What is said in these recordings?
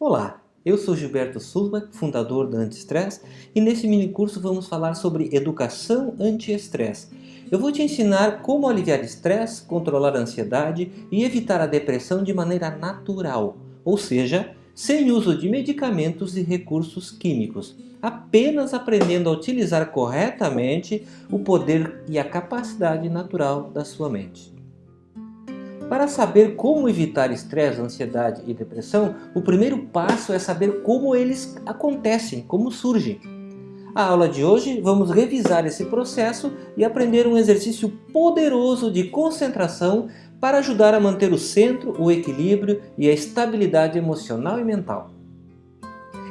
Olá, eu sou Gilberto Sulba, fundador da Anti-Stress, e nesse mini curso vamos falar sobre educação anti-estresse. Eu vou te ensinar como aliviar estresse, controlar a ansiedade e evitar a depressão de maneira natural, ou seja, sem uso de medicamentos e recursos químicos, apenas aprendendo a utilizar corretamente o poder e a capacidade natural da sua mente. Para saber como evitar estresse, ansiedade e depressão, o primeiro passo é saber como eles acontecem, como surgem. A aula de hoje vamos revisar esse processo e aprender um exercício poderoso de concentração para ajudar a manter o centro, o equilíbrio e a estabilidade emocional e mental.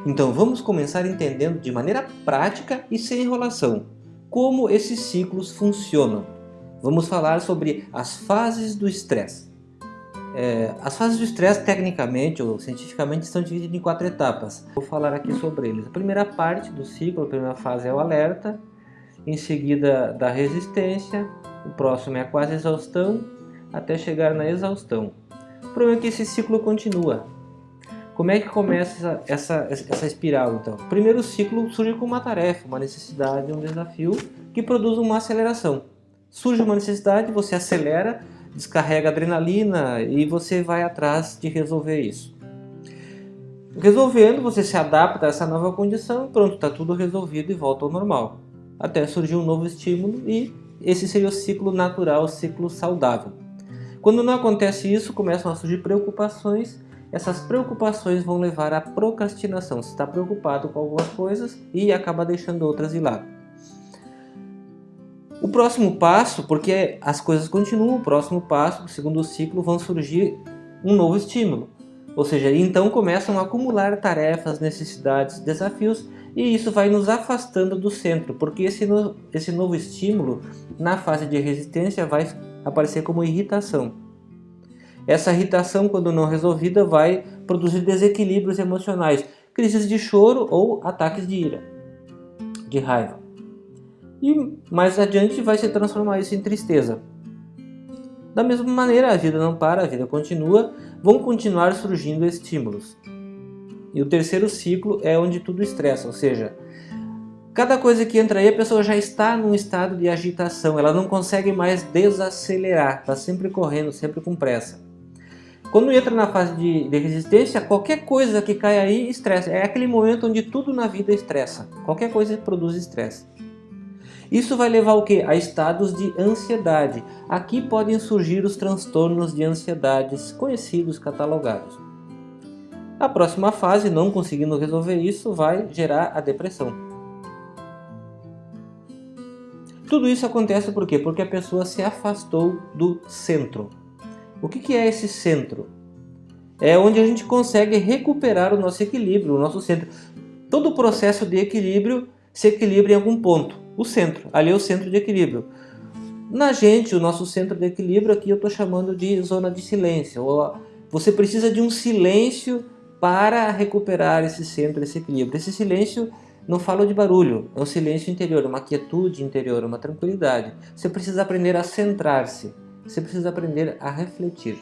Então vamos começar entendendo de maneira prática e sem enrolação como esses ciclos funcionam. Vamos falar sobre as fases do estresse. É, as fases do estresse, tecnicamente ou cientificamente, estão divididas em quatro etapas. Vou falar aqui sobre eles. A primeira parte do ciclo, a primeira fase é o alerta, em seguida da resistência, o próximo é a quase exaustão, até chegar na exaustão. O problema é que esse ciclo continua. Como é que começa essa, essa, essa espiral, então? O primeiro ciclo surge com uma tarefa, uma necessidade, um desafio, que produz uma aceleração. Surge uma necessidade, você acelera, descarrega adrenalina e você vai atrás de resolver isso. Resolvendo, você se adapta a essa nova condição e pronto, está tudo resolvido e volta ao normal. Até surgir um novo estímulo e esse seria o ciclo natural, o ciclo saudável. Quando não acontece isso, começam a surgir preocupações. Essas preocupações vão levar à procrastinação. Você está preocupado com algumas coisas e acaba deixando outras de lado. O próximo passo, porque as coisas continuam, o próximo passo, o segundo ciclo, vão surgir um novo estímulo. Ou seja, então começam a acumular tarefas, necessidades, desafios e isso vai nos afastando do centro, porque esse, no, esse novo estímulo, na fase de resistência, vai aparecer como irritação. Essa irritação, quando não resolvida, vai produzir desequilíbrios emocionais, crises de choro ou ataques de ira, de raiva e mais adiante vai se transformar isso em tristeza. Da mesma maneira, a vida não para, a vida continua, vão continuar surgindo estímulos. E o terceiro ciclo é onde tudo estressa, ou seja, cada coisa que entra aí a pessoa já está num estado de agitação, ela não consegue mais desacelerar, está sempre correndo, sempre com pressa. Quando entra na fase de, de, resistência, qualquer coisa que cai aí estressa. É aquele momento onde tudo na vida estressa. Qualquer coisa produz estresse. Isso vai levar o que? A estados de ansiedade. Aqui podem surgir os transtornos de ansiedades conhecidos, catalogados. A próxima fase, não conseguindo resolver isso, vai gerar a depressão. Tudo isso acontece por quê? Porque a pessoa se afastou do centro. O que é esse centro? É onde a gente consegue recuperar o nosso equilíbrio, o nosso centro. Todo o processo de equilíbrio se equilibra em algum ponto o centro. Ali é o centro de equilíbrio. Na gente, o nosso centro de equilíbrio aqui eu estou chamando de zona de silêncio. Você precisa de um silêncio para recuperar esse centro, esse equilíbrio. Esse silêncio não falo de barulho, é um silêncio interior, uma quietude interior, uma tranquilidade. Você precisa aprender a centrar-se, você precisa aprender a refletir.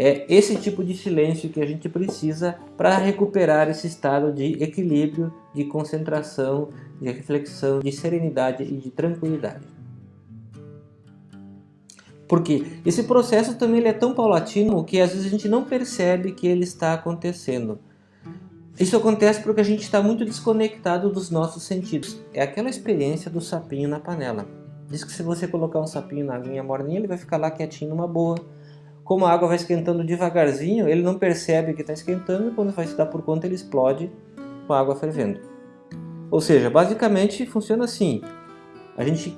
É esse tipo de silêncio que a gente precisa para recuperar esse estado de equilíbrio, de concentração, de reflexão, de serenidade e de tranquilidade. Porque esse processo também ele é tão paulatino que às vezes a gente não percebe que ele está acontecendo. Isso acontece porque a gente está muito desconectado dos nossos sentidos. É aquela experiência do sapinho na panela. Diz que se você colocar um sapinho na aguinha morninha, ele vai ficar lá quietinho numa boa, como a água vai esquentando devagarzinho, ele não percebe que está esquentando e quando vai se dar por conta ele explode com a água fervendo. Ou seja, basicamente funciona assim. A gente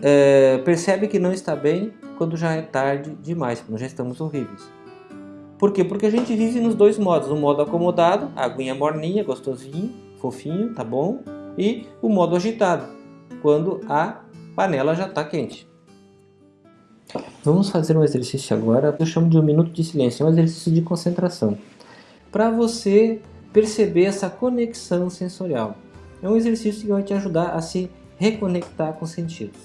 é, percebe que não está bem quando já é tarde demais, quando já estamos horríveis. Por quê? Porque a gente vive nos dois modos. O modo acomodado, a aguinha morninha, gostosinho, fofinho, tá bom? E o modo agitado, quando a panela já está quente. Vamos fazer um exercício agora, eu chamo de um minuto de silêncio, é um exercício de concentração. Para você perceber essa conexão sensorial. É um exercício que vai te ajudar a se reconectar com os sentidos.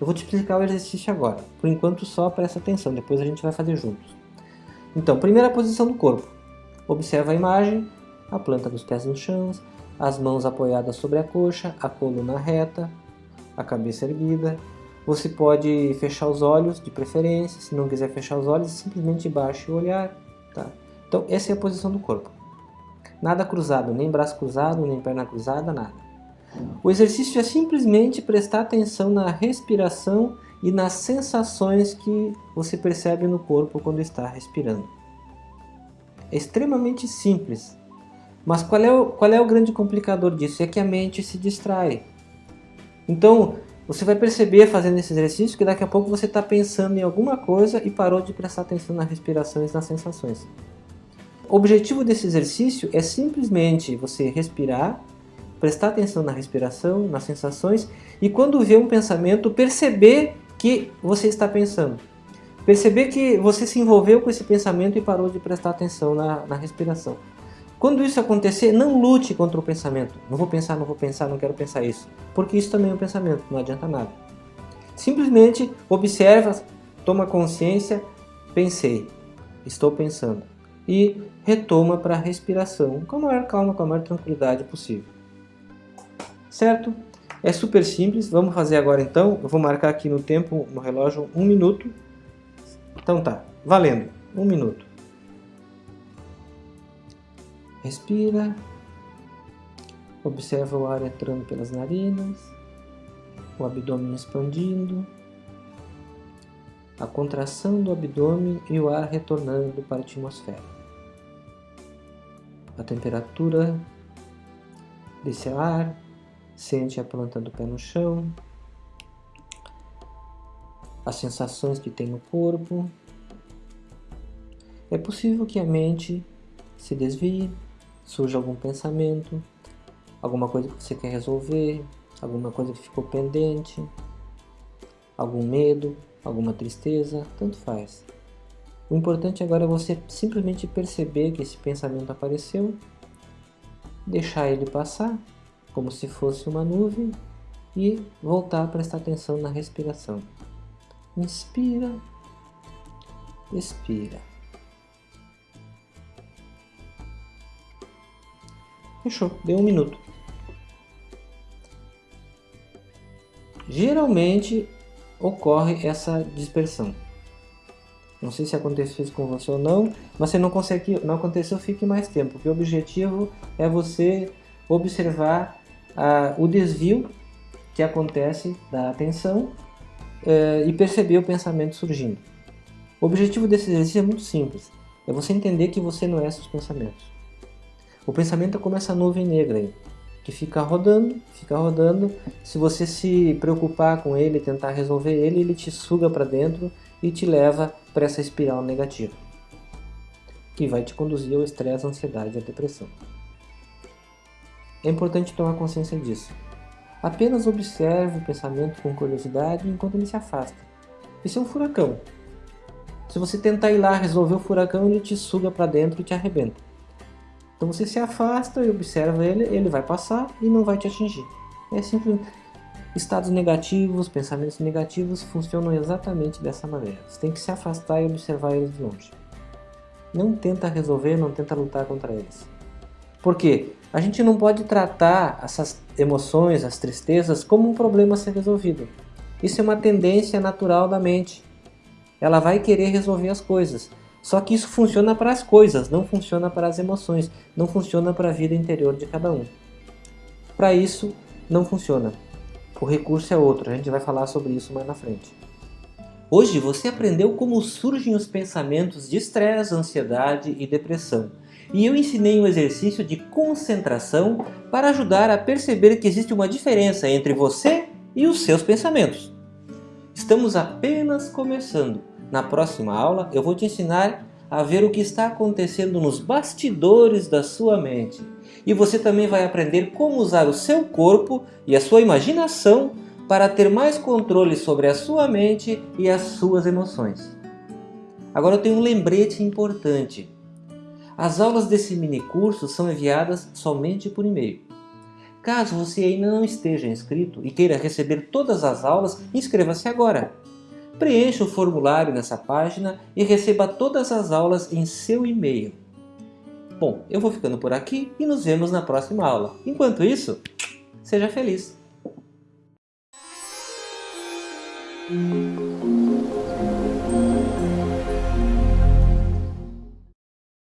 Eu vou te explicar o exercício agora. Por enquanto só presta atenção, depois a gente vai fazer juntos. Então, primeira posição do corpo. Observa a imagem, a planta dos pés no chão, as mãos apoiadas sobre a coxa, a coluna reta, a cabeça erguida. Você pode fechar os olhos, de preferência, se não quiser fechar os olhos, simplesmente baixe o olhar. Tá? Então, essa é a posição do corpo. Nada cruzado, nem braço cruzado, nem perna cruzada, nada. O exercício é simplesmente prestar atenção na respiração e nas sensações que você percebe no corpo quando está respirando. É extremamente simples, mas qual é, o, qual é o grande complicador disso? É que a mente se distrai. Então, você vai perceber fazendo esse exercício que daqui a pouco você está pensando em alguma coisa e parou de prestar atenção na respiração e nas sensações. O objetivo desse exercício é simplesmente você respirar, prestar atenção na respiração, nas sensações e quando vê um pensamento, perceber que você está pensando. Perceber que você se envolveu com esse pensamento e parou de prestar atenção na, na respiração. Quando isso acontecer, não lute contra o pensamento. Não vou pensar, não vou pensar, não quero pensar isso. Porque isso também é um pensamento, não adianta nada. Simplesmente observa, toma consciência, pensei, estou pensando. E retoma para a respiração com a maior calma, com a maior tranquilidade possível. Certo? É super simples, vamos fazer agora então. Eu vou marcar aqui no tempo, no relógio, um minuto. Então tá, valendo, um minuto. Respira. Observa o ar entrando pelas narinas, o abdômen expandindo, a contração do abdômen e o ar retornando para a atmosfera. A temperatura desse ar, sente a planta do pé no chão, as sensações que tem no corpo. É possível que a mente se desvie, surja algum pensamento, alguma coisa que você quer resolver, alguma coisa que ficou pendente, algum medo, alguma tristeza, tanto faz. O importante agora é você simplesmente perceber que esse pensamento apareceu, deixar ele passar, como se fosse uma nuvem, e voltar a prestar atenção na respiração. Inspira, expira. Fechou, deu um minuto. Geralmente ocorre essa dispersão. Não sei se aconteceu isso com você ou não, mas se não, consegue, não aconteceu, fique mais tempo, porque o objetivo é você observar ah, o desvio que acontece da atenção eh, e perceber o pensamento surgindo. O objetivo desse exercício é muito simples, é você entender que você não é seus pensamentos. O pensamento é como essa nuvem negra aí, que fica rodando, fica rodando. Se você se preocupar com ele, tentar resolver ele, ele te suga para dentro e te leva para essa espiral negativa, que vai te conduzir ao estresse, à ansiedade e à depressão. É importante tomar consciência disso. Apenas observe o pensamento com curiosidade enquanto ele se afasta. Isso é um furacão. Se você tentar ir lá resolver o furacão, ele te suga para dentro e te arrebenta. Então você se afasta e observa ele, ele vai passar e não vai te atingir. É simples. Estados negativos, pensamentos negativos funcionam exatamente dessa maneira. Você tem que se afastar e observar eles de longe. Não tenta resolver, não tenta lutar contra eles. Por quê? A gente não pode tratar essas emoções, as tristezas, como um problema a ser resolvido. Isso é uma tendência natural da mente. Ela vai querer resolver as coisas. Só que isso funciona para as coisas, não funciona para as emoções, não funciona para a vida interior de cada um. Para isso, não funciona. O recurso é outro, a gente vai falar sobre isso mais na frente. Hoje você aprendeu como surgem os pensamentos de estresse, ansiedade e depressão. E eu ensinei um exercício de concentração para ajudar a perceber que existe uma diferença entre você e os seus pensamentos. Estamos apenas começando. Na próxima aula eu vou te ensinar a ver o que está acontecendo nos bastidores da sua mente. E você também vai aprender como usar o seu corpo e a sua imaginação para ter mais controle sobre a sua mente e as suas emoções. Agora eu tenho um lembrete importante. As aulas desse mini curso são enviadas somente por e-mail. Caso você ainda não esteja inscrito e queira receber todas as aulas, inscreva-se agora. Preencha o formulário nessa página e receba todas as aulas em seu e-mail. Bom, eu vou ficando por aqui e nos vemos na próxima aula. Enquanto isso, seja feliz!